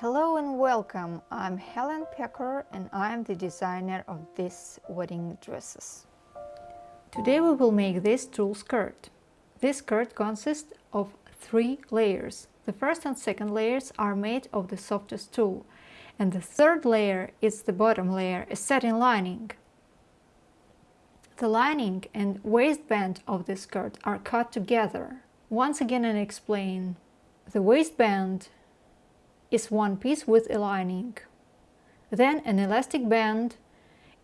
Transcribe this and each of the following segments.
Hello and welcome. I'm Helen Pecker and I'm the designer of these wedding dresses. Today we will make this tulle skirt. This skirt consists of three layers. The first and second layers are made of the softest tulle and the third layer is the bottom layer, a satin lining. The lining and waistband of the skirt are cut together. Once again I explain. The waistband is one piece with a lining. Then an elastic band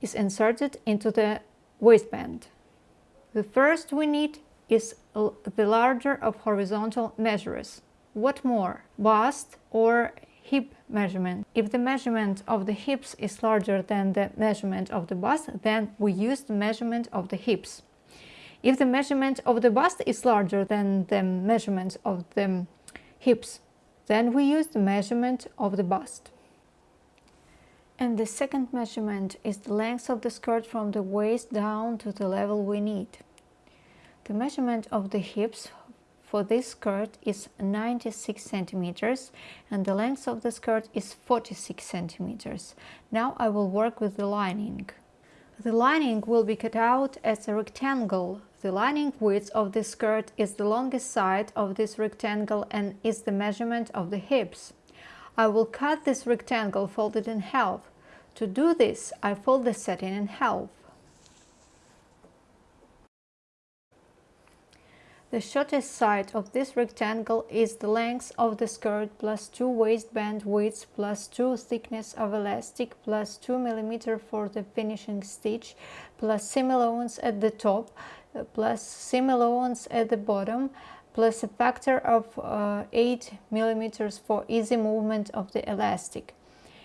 is inserted into the waistband. The first we need is the larger of horizontal measures. What more? Bust or hip measurement. If the measurement of the hips is larger than the measurement of the bust, then we use the measurement of the hips. If the measurement of the bust is larger than the measurement of the hips, then we use the measurement of the bust. And the second measurement is the length of the skirt from the waist down to the level we need. The measurement of the hips for this skirt is 96 centimeters and the length of the skirt is 46 centimeters. Now I will work with the lining. The lining will be cut out as a rectangle. The lining width of the skirt is the longest side of this rectangle and is the measurement of the hips. I will cut this rectangle folded in half. To do this, I fold the satin in half. The shortest side of this rectangle is the length of the skirt plus 2 waistband width plus 2 thickness of elastic plus 2 mm for the finishing stitch plus seam allowance at the top plus seam allowance at the bottom plus a factor of uh, 8 millimeters for easy movement of the elastic.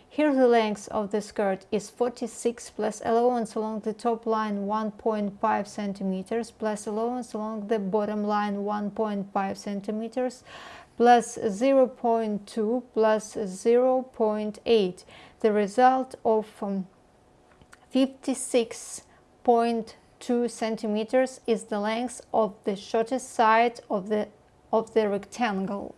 Here the length of the skirt is 46 plus allowance along the top line 1.5 centimeters plus allowance along the bottom line 1.5 centimeters plus 0.2 plus 0.8 the result of um, 56.2 centimeters is the length of the shortest side of the of the rectangle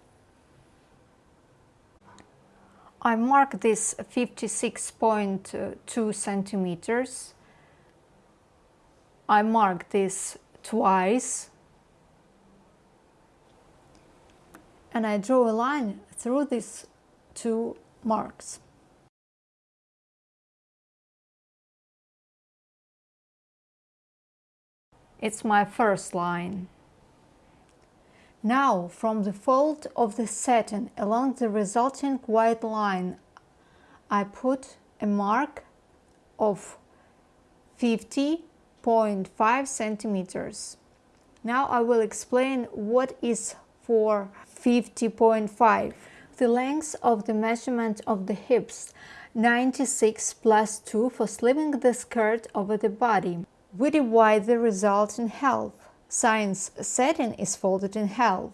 I mark this 56.2 centimeters. I mark this twice and I draw a line through these two marks. It's my first line. Now, from the fold of the satin along the resulting white line, I put a mark of 50.5 centimeters. Now I will explain what is for 50.5. The length of the measurement of the hips 96 plus 2 for slipping the skirt over the body. We divide the result in half. Science setting is folded in half.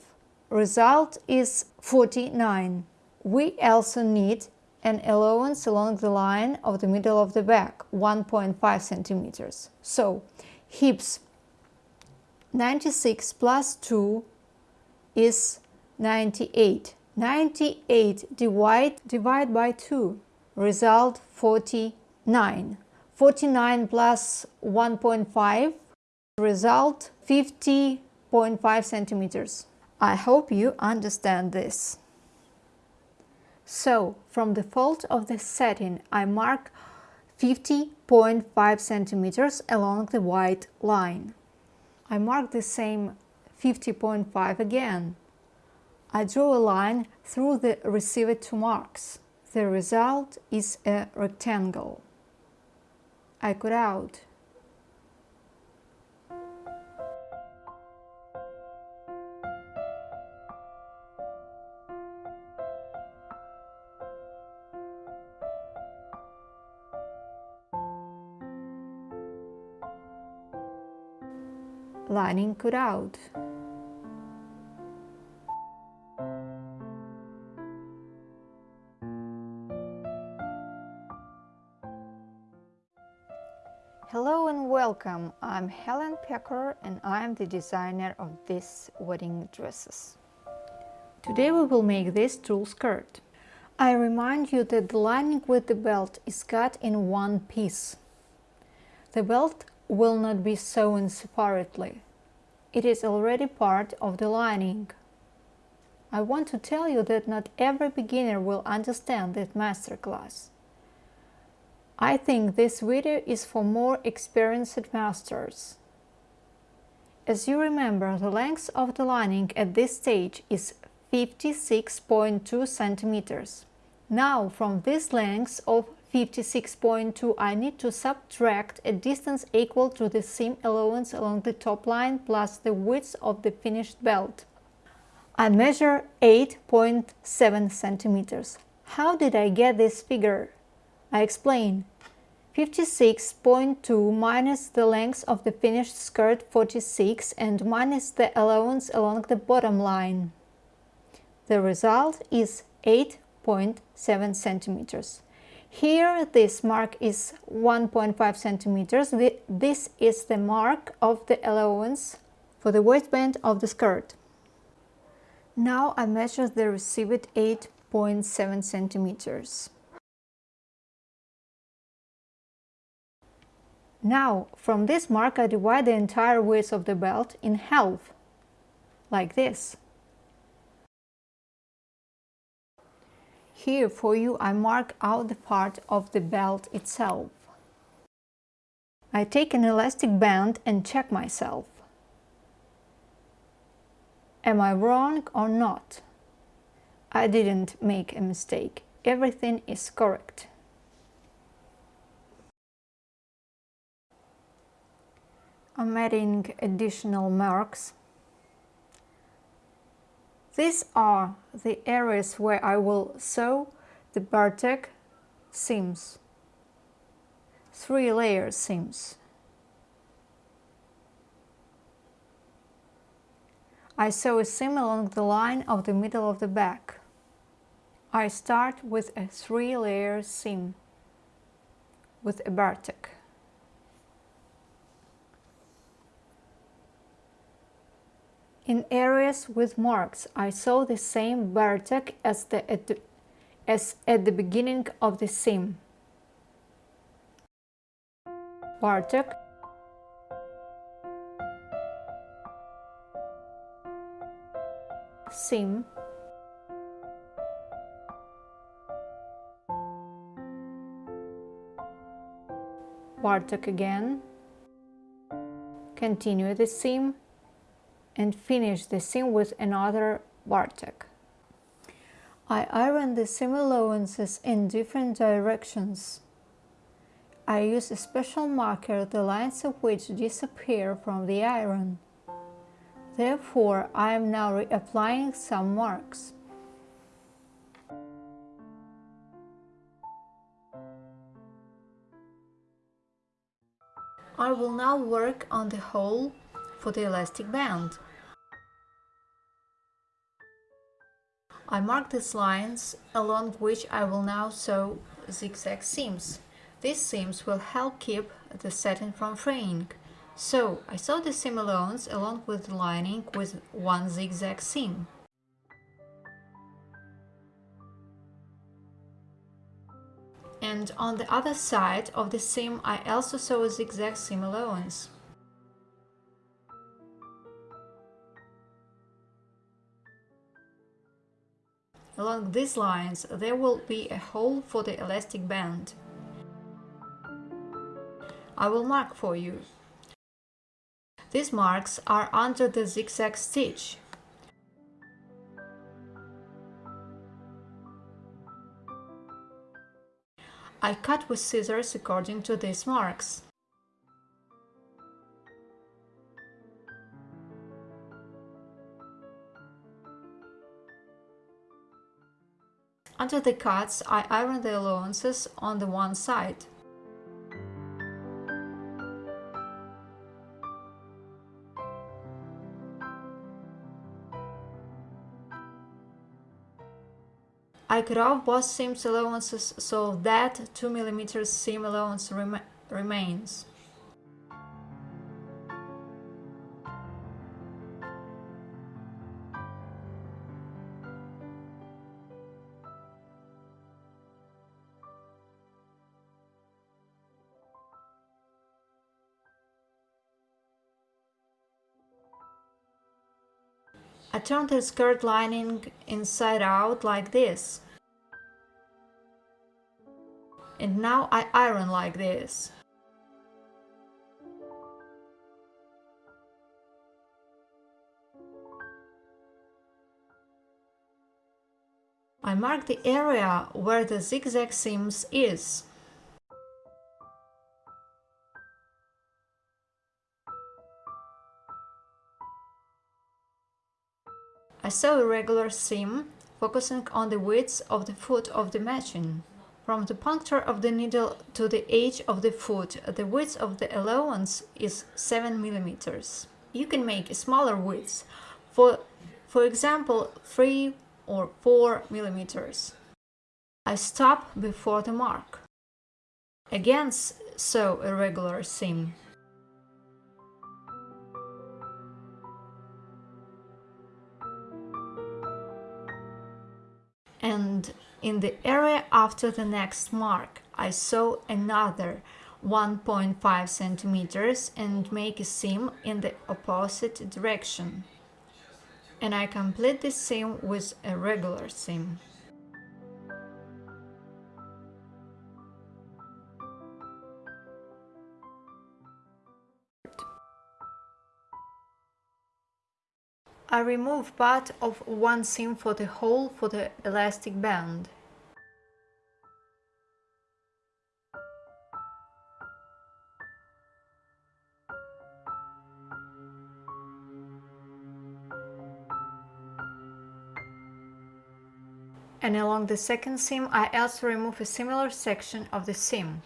Result is 49. We also need an allowance along the line of the middle of the back, 1.5 centimeters. So, hips 96 plus 2 is 98. 98 divide, divide by 2, result 49. 49 plus 1.5 Result 50.5 centimeters. I hope you understand this. So, from the fold of the setting I mark 50.5 centimeters along the white line. I mark the same 50.5 again. I draw a line through the received two marks. The result is a rectangle. I cut out lining cut out. Welcome, I'm Helen Pecker and I'm the designer of these wedding dresses. Today we will make this tulle skirt. I remind you that the lining with the belt is cut in one piece. The belt will not be sewn separately. It is already part of the lining. I want to tell you that not every beginner will understand this masterclass. I think this video is for more experienced masters. As you remember, the length of the lining at this stage is 56.2 centimeters. Now, from this length of 56.2 I need to subtract a distance equal to the seam allowance along the top line plus the width of the finished belt. I measure 8.7 centimeters. How did I get this figure? I explain. 56.2 minus the length of the finished skirt 46 and minus the allowance along the bottom line. The result is 8 0.7 centimeters. Here this mark is 1.5 centimeters. This is the mark of the allowance for the waistband of the skirt. Now I measure the received 8.7 centimeters. Now, from this mark I divide the entire width of the belt in half, like this. Here for you I mark out the part of the belt itself. I take an elastic band and check myself. Am I wrong or not? I didn't make a mistake. Everything is correct. I'm adding additional marks these are the areas where I will sew the bartack seams, three layer seams. I sew a seam along the line of the middle of the back. I start with a three layer seam with a bartack. In areas with marks, I saw the same bartack as, the, at the, as at the beginning of the seam. bartack seam. bartack again. Continue the seam and finish the seam with another bartack. I iron the seam allowances in different directions. I use a special marker the lines of which disappear from the iron. Therefore, I am now reapplying some marks. I will now work on the hole for the elastic band. I mark these lines along which I will now sew zigzag seams. These seams will help keep the satin from fraying. So I sew the seam allowance along with the lining with one zigzag seam. And on the other side of the seam I also sew a zigzag seam allowance. Along these lines there will be a hole for the elastic band. I will mark for you. These marks are under the zigzag stitch. I cut with scissors according to these marks. Under the cuts, I iron the allowances on the one side. I cut off both seam allowances so that 2 mm seam allowance rem remains. I turn the skirt lining inside out like this. And now I iron like this. I mark the area where the zigzag seams is. I sew a regular seam, focusing on the width of the foot of the machine. From the puncture of the needle to the edge of the foot, the width of the allowance is 7 mm. You can make a smaller width, for, for example 3 or 4 mm. I stop before the mark. Again sew a regular seam. In the area after the next mark I sew another 1.5 centimeters and make a seam in the opposite direction. And I complete this seam with a regular seam. Remove part of one seam for the hole for the elastic band. And along the second seam I also remove a similar section of the seam.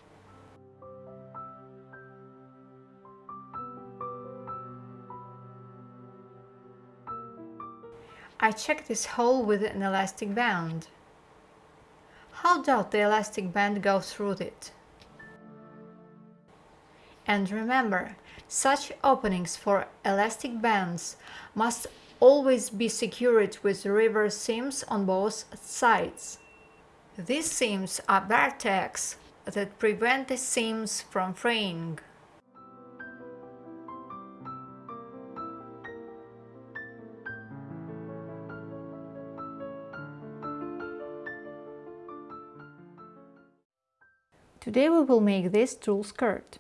Check this hole with an elastic band. How does the elastic band go through it? And remember, such openings for elastic bands must always be secured with reverse seams on both sides. These seams are bare that prevent the seams from fraying. Today we will make this tulle skirt.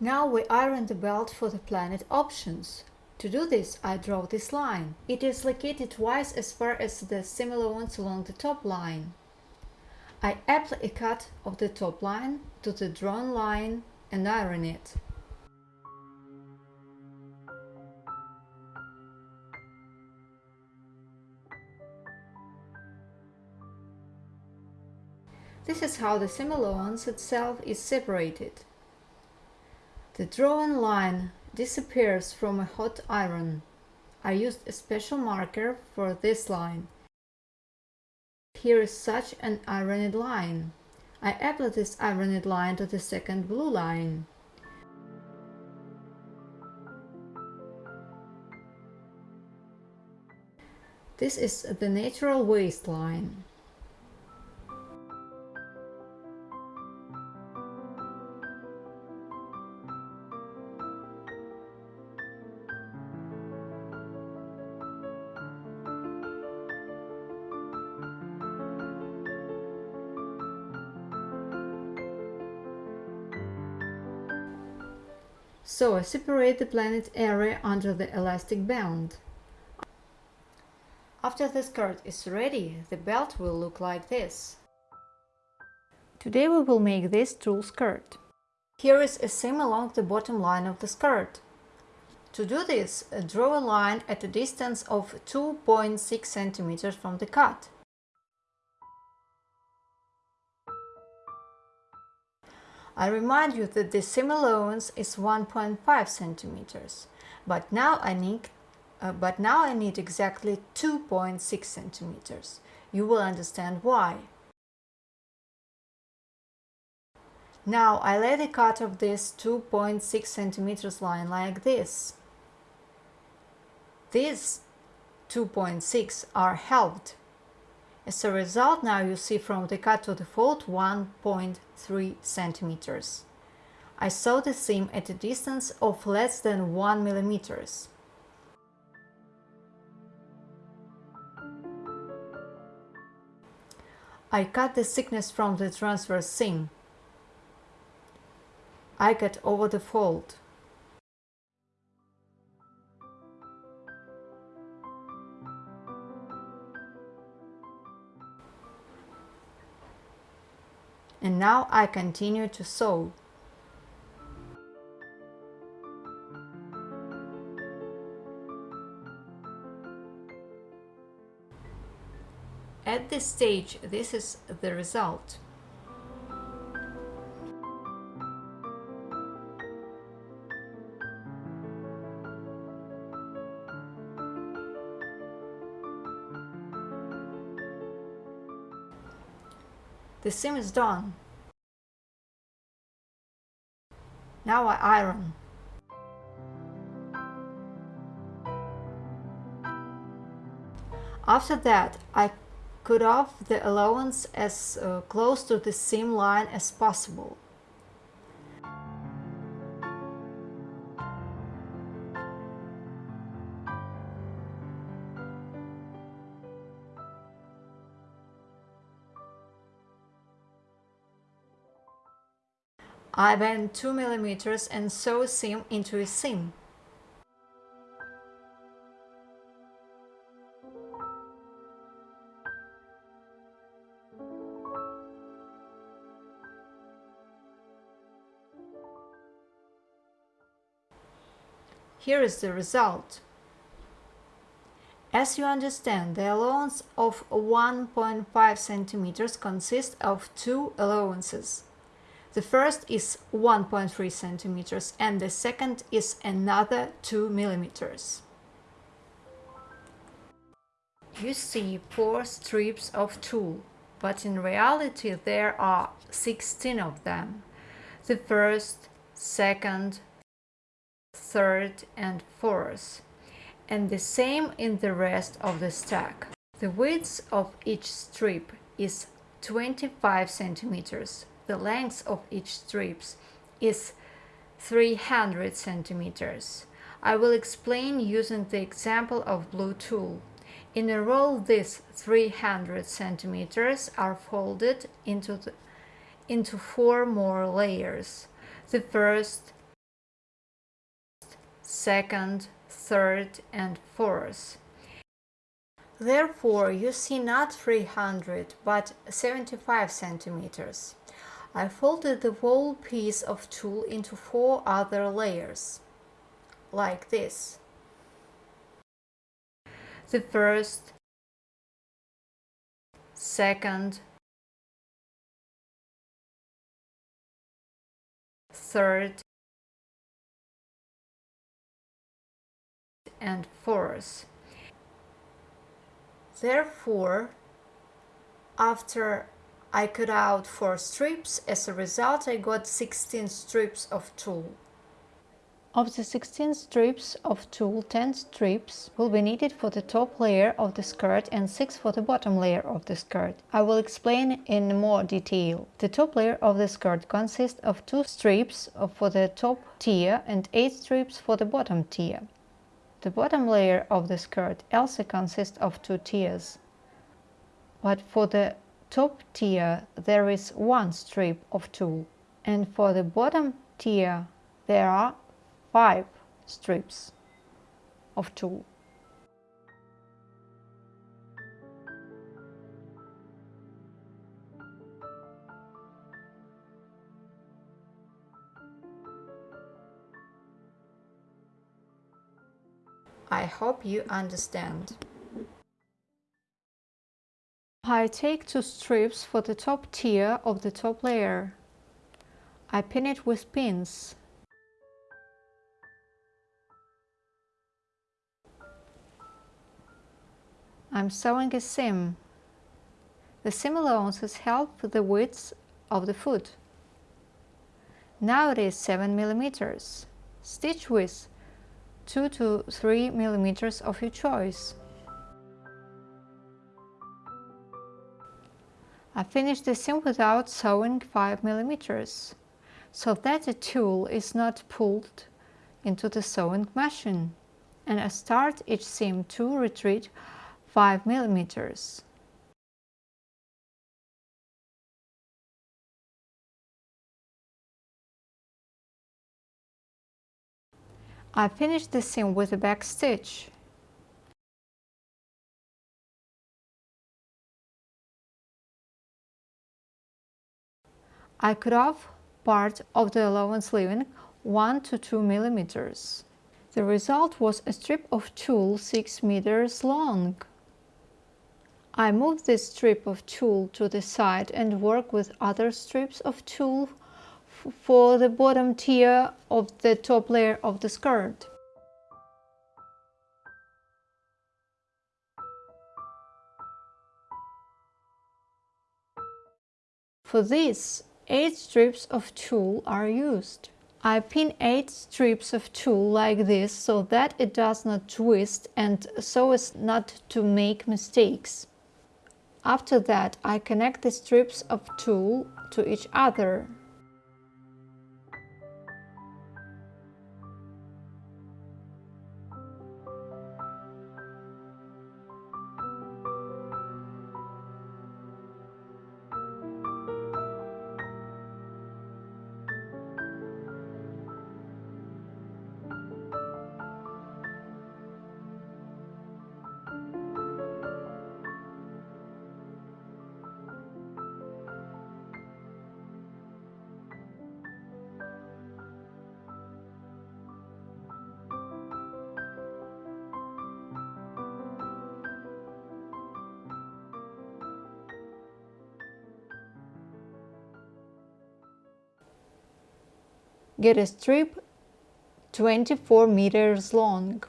Now we iron the belt for the planet options. To do this, I draw this line. It is located twice as far as the similar ones along the top line. I apply a cut of the top line to the drawn line and iron it. How the simulons itself is separated. The drawn line disappears from a hot iron. I used a special marker for this line. Here is such an ironed line. I apply this ironed line to the second blue line. This is the natural waistline. So I separate the planet area under the elastic band. After the skirt is ready, the belt will look like this. Today we will make this tulle skirt. Here is a seam along the bottom line of the skirt. To do this, uh, draw a line at a distance of 2.6 cm from the cut. I remind you that the seam allowance is 1.5 centimeters, but now I need uh, but now I need exactly 2.6 centimeters. You will understand why. Now I lay the cut of this 2.6 centimeters line like this. These 2.6 are helped as a result, now you see from the cut to the fold 1.3 centimeters. I saw the seam at a distance of less than 1 millimeters. I cut the thickness from the transverse seam. I cut over the fold. And now I continue to sew. At this stage, this is the result. The seam is done. Now I iron. After that, I cut off the allowance as uh, close to the seam line as possible. I bend 2 mm and sew seam into a seam. Here is the result. As you understand, the allowance of 1.5 centimeters consists of two allowances. The first is 1.3 centimeters and the second is another 2 millimeters. You see four strips of tulle, but in reality there are 16 of them. The first, second, third and fourth, and the same in the rest of the stack. The width of each strip is 25 centimeters the length of each strips is 300 centimeters. I will explain using the example of blue tulle. In a roll, these 300 centimeters are folded into, the, into four more layers. The first, second, third and fourth. Therefore, you see not 300 but 75 centimeters. I folded the whole piece of tulle into four other layers, like this. The first, second, third, and fourth. Therefore, after I cut out 4 strips, as a result I got 16 strips of tulle. Of the 16 strips of tulle, 10 strips will be needed for the top layer of the skirt and 6 for the bottom layer of the skirt. I will explain in more detail. The top layer of the skirt consists of 2 strips for the top tier and 8 strips for the bottom tier. The bottom layer of the skirt also consists of 2 tiers. But for the top tier there is one strip of tulle and for the bottom tier there are five strips of tulle. I hope you understand. I take two strips for the top tier of the top layer. I pin it with pins. I'm sewing a seam. The seam allowances help the width of the foot. Now it is 7 millimeters. Stitch width 2 to 3 millimeters of your choice. I finished the seam without sewing 5 millimeters, so that the tulle is not pulled into the sewing machine and I start each seam to retreat 5 millimeters. I finish the seam with a back stitch. I cut off part of the allowance leaving 1 to 2 millimeters. The result was a strip of tulle 6 meters long. I moved this strip of tulle to the side and work with other strips of tulle for the bottom tier of the top layer of the skirt. For this, 8 strips of tulle are used. I pin 8 strips of tulle like this so that it does not twist and so as not to make mistakes. After that, I connect the strips of tulle to each other. Get a strip 24 meters long.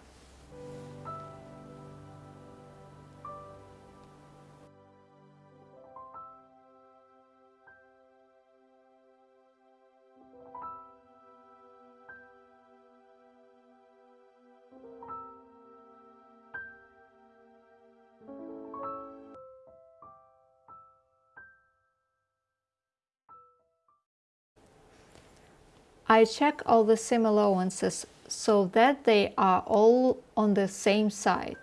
I check all the seam allowances so that they are all on the same side.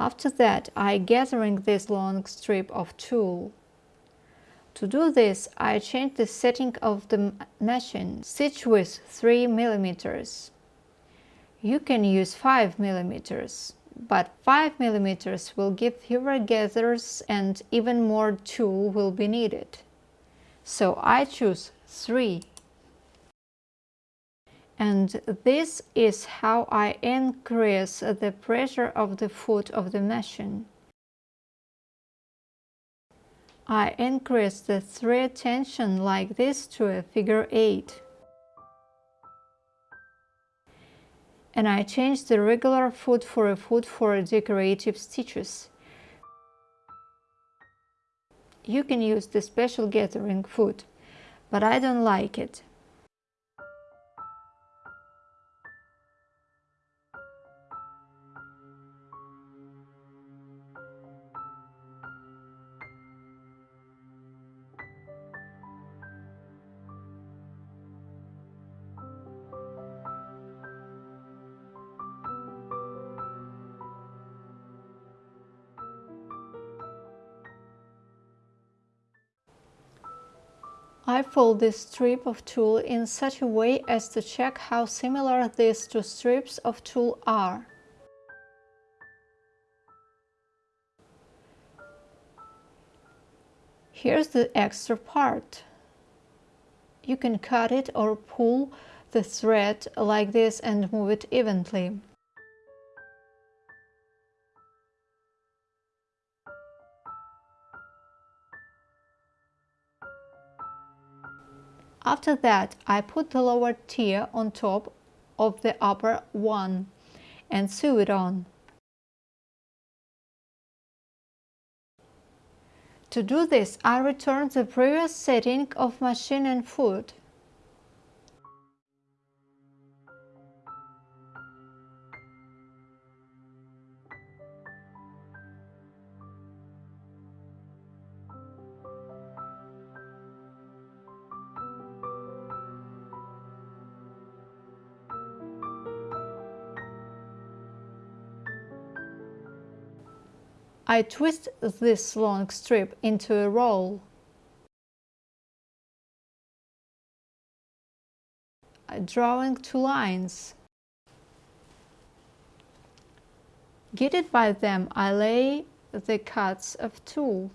After that, I gathering this long strip of tulle. To do this, I change the setting of the machine, stitch with 3 millimeters. You can use 5 millimeters, but 5 millimeters will give fewer gathers and even more tulle will be needed. So I choose 3. And this is how I increase the pressure of the foot of the machine. I increase the thread tension like this to a figure 8. And I changed the regular foot for a foot for decorative stitches. You can use the special gathering foot, but I don't like it. Fold this strip of tulle in such a way as to check how similar these two strips of tulle are. Here's the extra part. You can cut it or pull the thread like this and move it evenly. After that, I put the lower tier on top of the upper one and sew it on. To do this, I return the previous setting of machine and foot. I twist this long strip into a roll. Drawing two lines. Guided by them, I lay the cuts of tulle.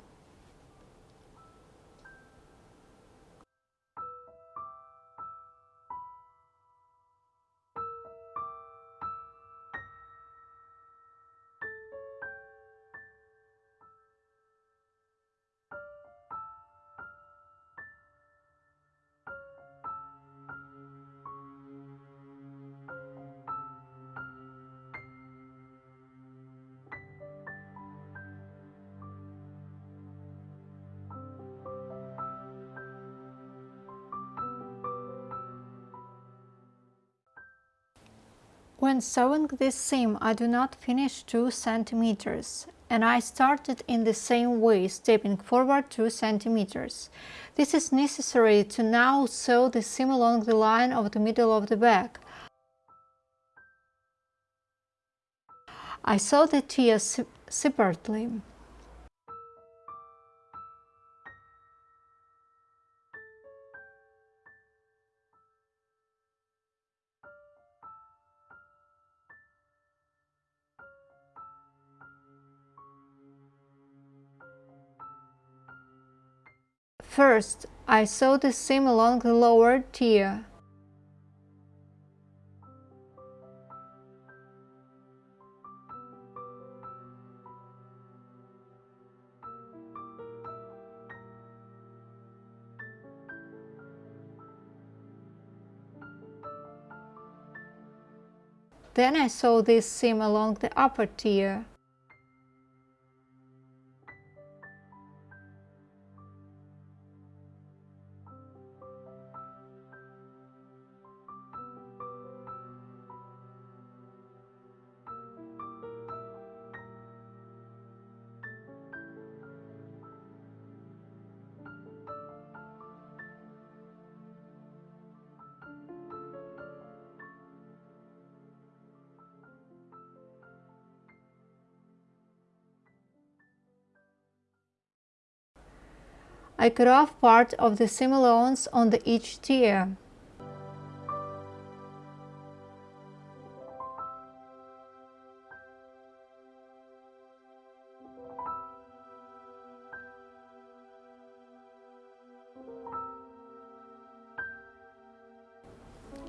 When sewing this seam I do not finish 2 centimeters and I started in the same way, stepping forward 2 centimeters. This is necessary to now sew the seam along the line of the middle of the back. I sew the tiers separately. First, I sew the seam along the lower tier. Then I sew this seam along the upper tier. I cut off part of the seam allowance on the each tier.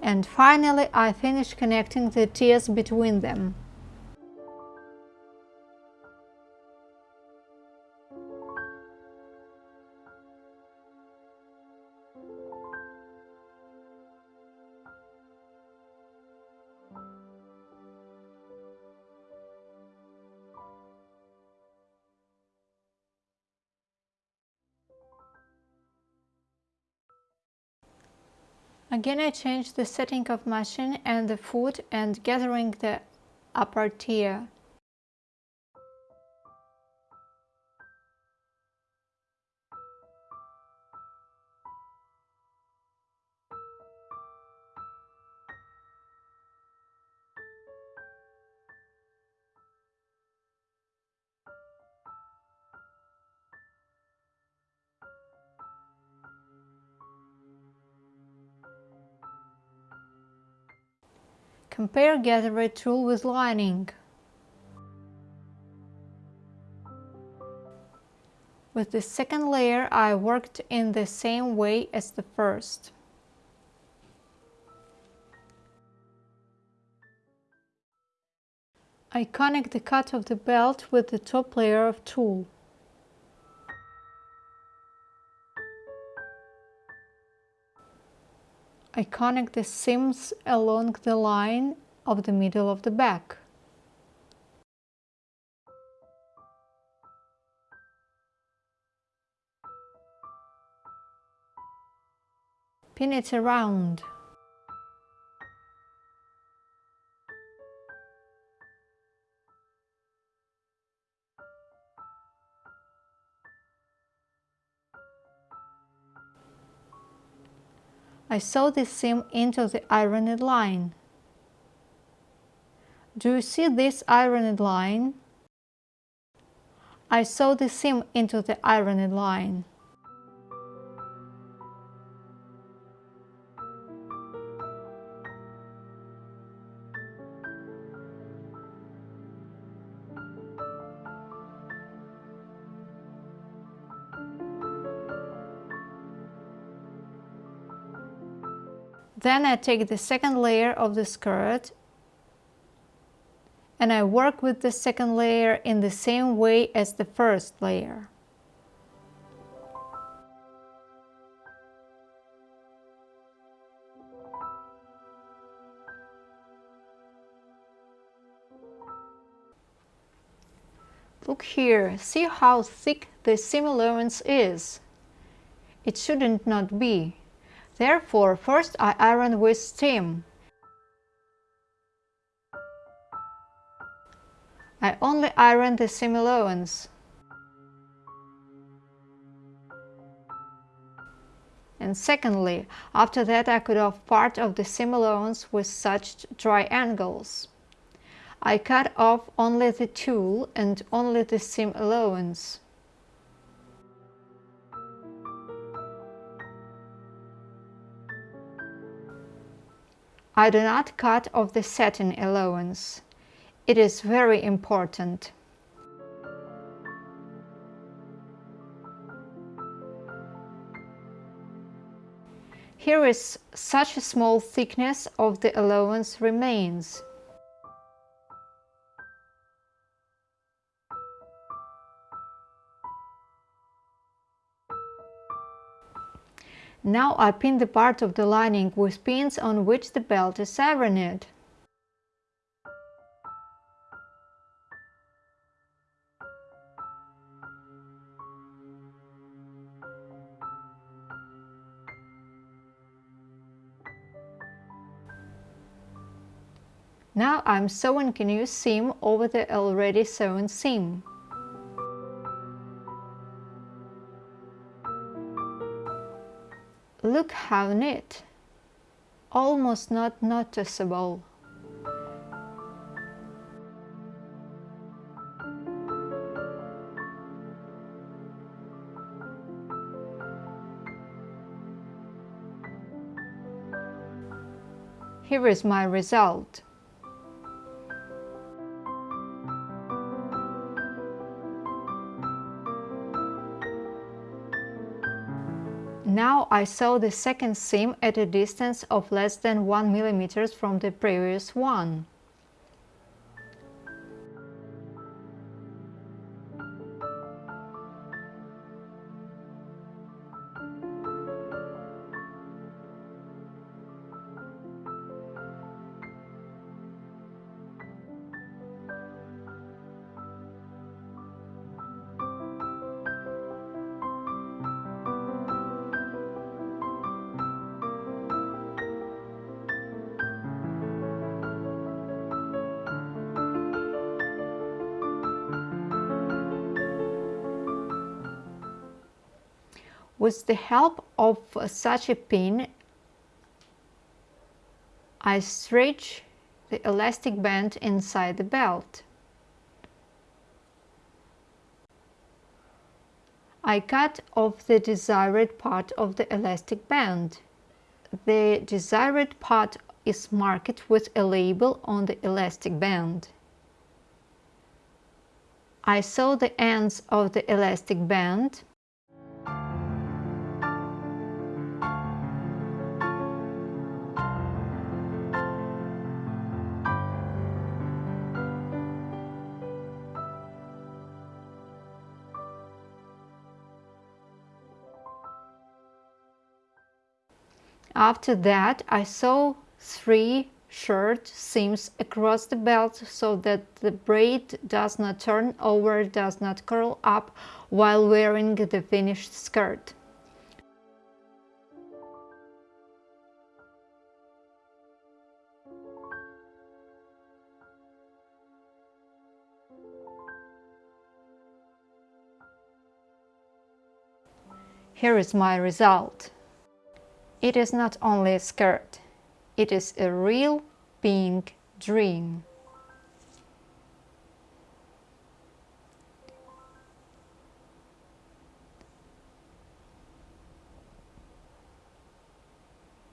And finally I finish connecting the tiers between them. Again I change the setting of machine and the foot and gathering the upper tier. Compare gatherer tulle with lining. With the second layer I worked in the same way as the first. I connect the cut of the belt with the top layer of tulle. I connect the seams along the line of the middle of the back. Pin it around. I sew the seam into the ironed line. Do you see this ironed line? I sew the seam into the ironed line. Then I take the second layer of the skirt and I work with the second layer in the same way as the first layer. Look here, see how thick the seam allowance is. It shouldn't not be. Therefore, first I iron with steam. Iron the seam allowance. And secondly, after that I cut off part of the seam allowance with such triangles. I cut off only the tulle and only the seam allowance. I do not cut off the satin allowance. It is very important. Here is such a small thickness of the allowance remains. Now I pin the part of the lining with pins on which the belt is ironed. I'm sewing a new seam over the already sewn seam. Look how neat! Almost not noticeable. Here is my result. I sew the second seam at a distance of less than 1 mm from the previous one. With the help of uh, such a pin, I stretch the elastic band inside the belt. I cut off the desired part of the elastic band. The desired part is marked with a label on the elastic band. I sew the ends of the elastic band After that, I sew three short seams across the belt so that the braid does not turn over, does not curl up while wearing the finished skirt. Here is my result. It is not only a skirt, it is a real pink dream.